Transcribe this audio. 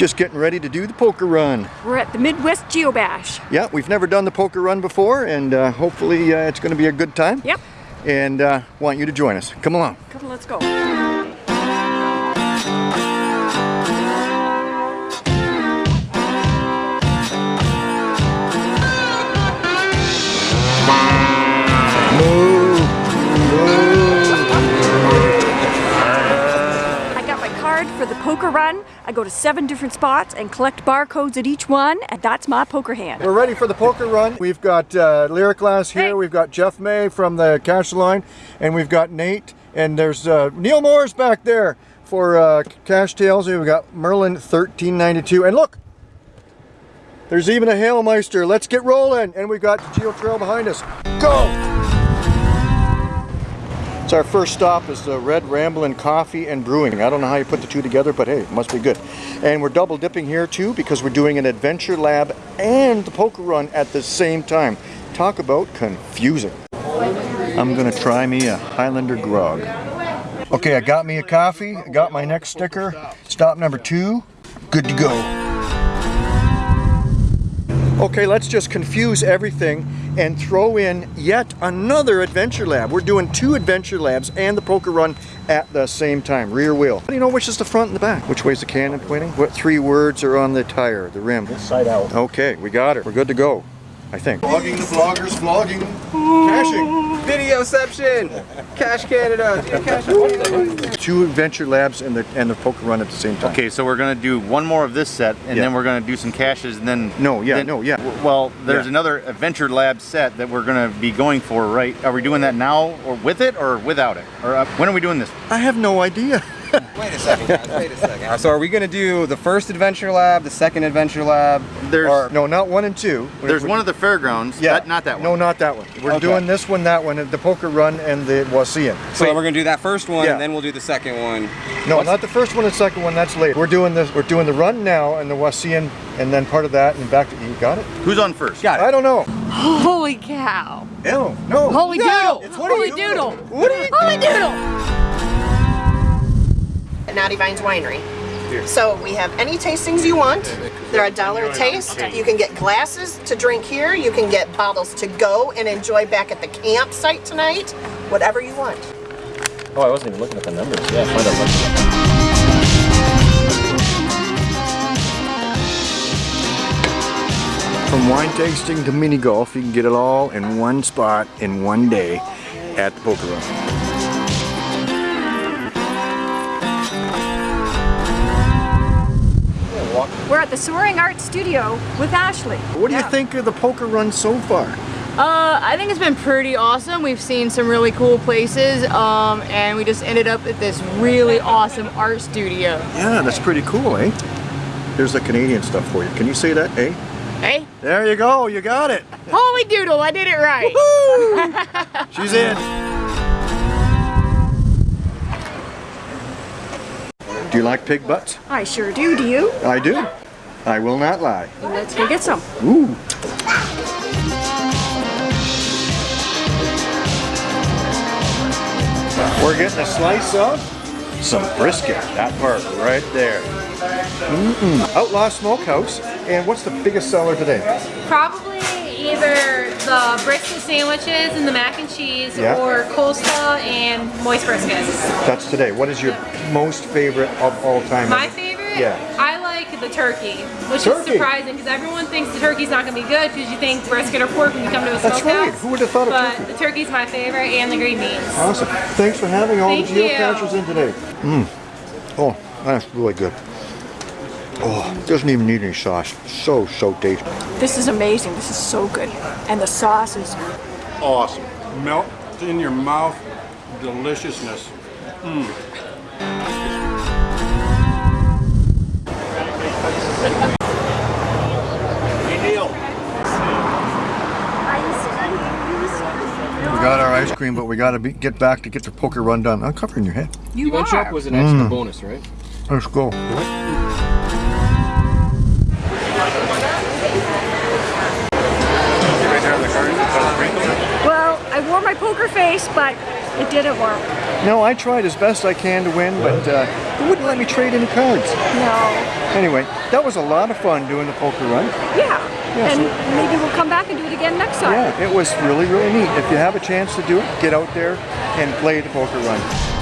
Just getting ready to do the poker run. We're at the Midwest Geobash. Yeah, we've never done the poker run before and uh, hopefully uh, it's going to be a good time. Yep. And uh, want you to join us. Come along. Come on, let's go. Poker run. I go to seven different spots and collect barcodes at each one, and that's my poker hand. We're ready for the poker run. We've got uh, Lyric Glass here, Hey. we've got Jeff May from the cash line, and we've got Nate, and there's uh, Neil Moore's back there for uh, Cash Tails. We've got Merlin 1392, and look, there's even a Hailmeister. Let's get rolling, and we've got the Geo Trail behind us. Go! So our first stop is the Red Ramblin' Coffee and Brewing. I don't know how you put the two together, but hey, it must be good. And we're double dipping here too because we're doing an adventure lab and the poker run at the same time. Talk about confusing. I'm gonna try me a Highlander grog. Okay, I got me a coffee, I got my next sticker. Stop number two, good to go. Okay, let's just confuse everything and throw in yet another adventure lab. We're doing two adventure labs and the poker run at the same time, rear wheel. How do you know which is the front and the back? Which way's the cannon pointing? What three words are on the tire, the rim? Side out. Okay, we got it. We're good to go, I think. Vlogging the vloggers, vlogging, caching. Videoception! Cash Canada! Cash Two adventure labs and the and the poker run at the same time. Okay, so we're gonna do one more of this set, and Yeah. then we're gonna do some caches, and then No, yeah, then- no, yeah. Well, there's Yeah. another Adventure Lab set that we're gonna be going for, right? Are we doing that now, or with it, or without it, or uh, when are we doing this? I have no idea. Wait a second, guys, wait a second. So are we gonna do the first adventure lab, the second adventure lab? There's or, No, not one and two. there's one of the fairgrounds. Yeah, that- not that one. No, not that one. We're Okay. doing this one, that one, the poker run and the Wassian. so we're gonna do that first one, Yeah. and then we'll do the second one. No, What's- not the first one and second one. That's later. We're doing this. We're doing the run now and the Wassian, and then part of that and back to. You got it? Who's on first? Got it. I don't know. Holy cow! No, no. Holy no. doodle! It's what Holy you doodle! What are you? Holy doodle! At Naughty Vines Winery. So we have any tastings you want. They're a dollar a taste. You can get glasses to drink here. You can get bottles to go and enjoy back at the campsite tonight. Whatever you want. Oh, I wasn't even looking at the numbers. Yeah, find out what. From wine tasting to mini golf, you can get it all in one spot in one day at the poker run. At the Soaring Art Studio with Ashley. What do you think of the poker run so far? Uh, I think it's been pretty awesome. We've seen some really cool places, um, and we just ended up at this really awesome art studio. Yeah, that's pretty cool, eh? Here's the Canadian stuff for you. Can you say that, eh? Hey, There you go. You got it. holy doodle, I did it right. She's in. Do you like pig butts? I sure do. Do you? I do. I will not lie. Let's go get some. Ooh. We're getting a slice of some brisket. That part right there. Mm-mm. Outlaw Smokehouse. And what's the biggest seller today? Probably either the brisket sandwiches and the mac and cheese Yeah. or coleslaw and moist brisket. That's today. What is your most favorite of all time? My favorite? Yeah. I the turkey, which Turkey? is surprising because everyone thinks the turkey's not going to be good because you think brisket or pork when you come to a That's smokehouse. right. Who would have thought of But turkey? the turkey's my favorite and the green beans. Awesome. Thanks for having all Thank the geocachers in today. Mmm. Oh, that's really good. Oh, doesn't even need any sauce. So, so tasty. This is amazing. This is so good. And the sauce is awesome. Melt in your mouth, deliciousness. We ice cream, but we got to get back to get the poker run done. I'm covering your head. you One are. shop was an extra bonus, right? Let's go. Well, I wore my poker face, but it didn't work. No, I tried as best I can to win, but uh, they wouldn't let me trade any cards. No. Anyway, that was a lot of fun doing the poker run. Yeah. And maybe we'll come back and do it again next time. Yeah, it was really, really neat. If you have a chance to do it, get out there and play the poker run.